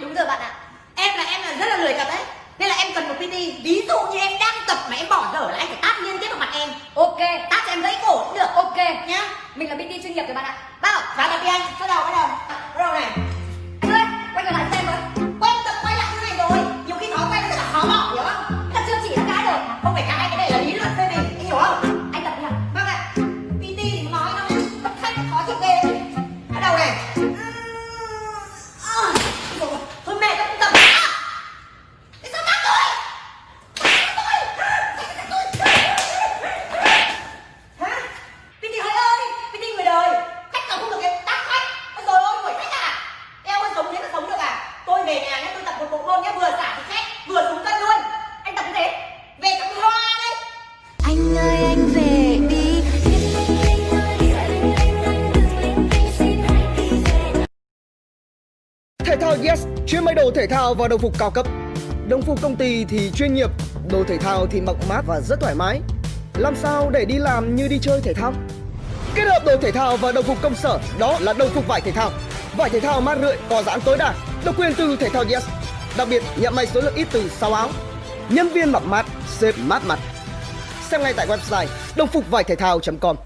Đúng rồi bạn ạ. Em là em là rất là lười tập đấy. Nên là em cần một PT Ví dụ như em đang tập mà em bỏ dở là anh phải tát liên tiếp vào mặt em. Ok, Tát cho em gãy cổ cũng được. Ok. Nhá. Mình là PT chuyên nghiệp rồi bạn ạ. Thể thao Yes chuyên may đồ thể thao và đồng phục cao cấp. Đồng phục công ty thì chuyên nghiệp, đồ thể thao thì mặc mát và rất thoải mái. Làm sao để đi làm như đi chơi thể thao? Kết hợp đồ thể thao và đồng phục công sở đó là đồng phục vải thể thao. Vải thể thao mát rượi, có giãn tối đa, độc quyền từ thể thao Yes. Đặc biệt nhận may số lượng ít từ 6 áo. Nhân viên mặc mát, xếp mát mặt. Xem ngay tại website đồng phục vải thể thao.com.